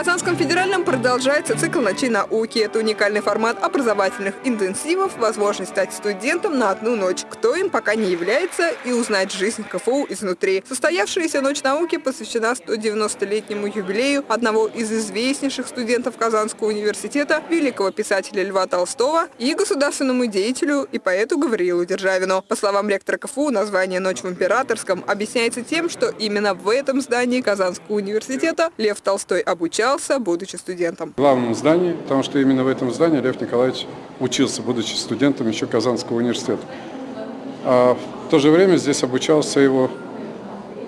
Казанском федеральном продолжается цикл «Ночи науки». Это уникальный формат образовательных интенсивов, возможность стать студентом на одну ночь. Кто им пока не является, и узнать жизнь КФУ изнутри. Состоявшаяся «Ночь науки» посвящена 190-летнему юбилею одного из известнейших студентов Казанского университета, великого писателя Льва Толстого и государственному деятелю и поэту Гавриилу Державину. По словам ректора КФУ, название «Ночь в Императорском» объясняется тем, что именно в этом здании Казанского университета Лев Толстой обучался обучался, будучи студентом. В главном здании, потому что именно в этом здании Лев Николаевич учился, будучи студентом еще Казанского университета. А в то же время здесь обучался его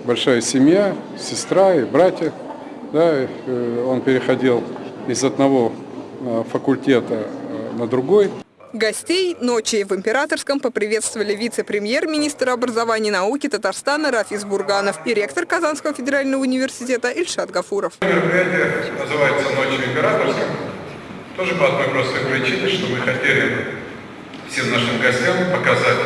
большая семья, сестра и братья. Да, э, он переходил из одного э, факультета э, на другой. Гостей ночи в Императорском поприветствовали вице-премьер-министр образования и науки Татарстана Рафис Бурганов и ректор Казанского федерального университета Ильшат Гафуров. Мероприятие называется «Ночи в Императорском». Тоже по одной простой причине, что мы хотели всем нашим гостям показать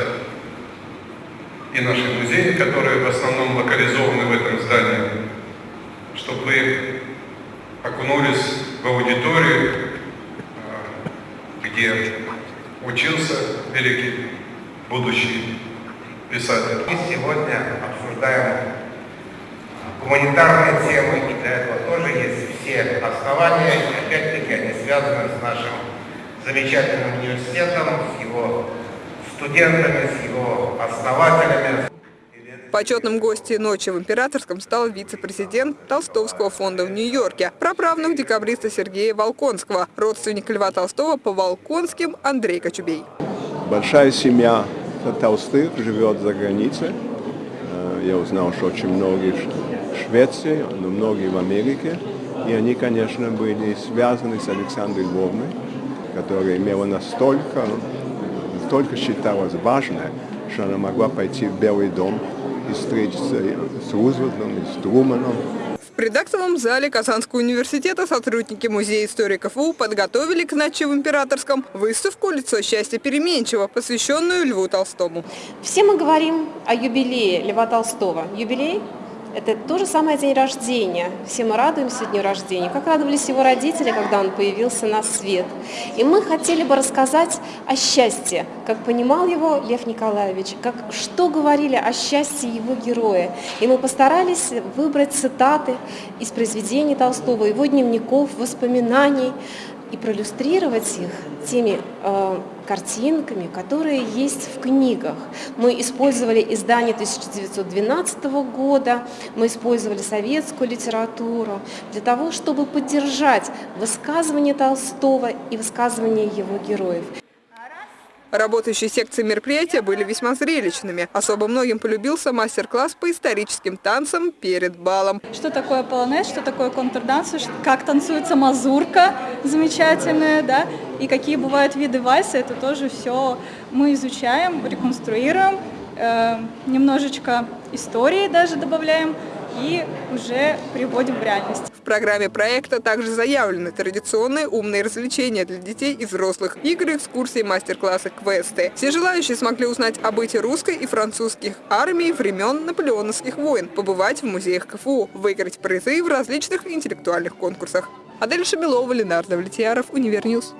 и наши музеи, которые в основном локализованы в этом здании, чтобы вы окунулись в аудиторию, где учился великий будущий писатель. Мы сегодня обсуждаем гуманитарные темы, и для этого тоже есть все основания, и опять-таки они связаны с нашим замечательным университетом, с его студентами, с его основателями. Почетным гостем ночи в Императорском стал вице-президент Толстовского фонда в Нью-Йорке, праправнук декабриста Сергея Волконского, родственник Льва Толстого по Волконским Андрей Кочубей. Большая семья Толстых живет за границей. Э, я узнал, что очень многие в Швеции, но многие в Америке. И они, конечно, были связаны с Александрой Львовной, которая имела настолько, настолько считалась важной, что она могла пойти в Белый дом и встретиться с Рузвельтом, и с Труманом. В предактовом зале Казанского университета сотрудники Музея истории КФУ подготовили к ночи в Императорском выставку «Лицо счастья переменчиво», посвященную Льву Толстому. Все мы говорим о юбилее Льва Толстого. Юбилей это то же самое день рождения. Все мы радуемся дню рождения, как радовались его родители, когда он появился на свет. И мы хотели бы рассказать о счастье, как понимал его Лев Николаевич, как, что говорили о счастье его героя. И мы постарались выбрать цитаты из произведений Толстого, его дневников, воспоминаний, и проиллюстрировать их теми э, картинками, которые есть в книгах. Мы использовали издание 1912 года, мы использовали советскую литературу для того, чтобы поддержать высказывание Толстого и высказывание его героев. Работающие секции мероприятия были весьма зрелищными. Особо многим полюбился мастер-класс по историческим танцам перед балом. Что такое полонез, что такое контрданс, как танцуется мазурка замечательная, да, и какие бывают виды вальса, это тоже все мы изучаем, реконструируем, э, немножечко истории даже добавляем и уже приводим в реальность. Программе проекта также заявлены традиционные умные развлечения для детей и взрослых, игры, экскурсии, мастер-классы, квесты. Все желающие смогли узнать о быте русской и французских армий времен наполеоновских войн, побывать в музеях КФУ, выиграть призы в различных интеллектуальных конкурсах. Адель Шамилова, Ленардо Влетьяров, Универньюз.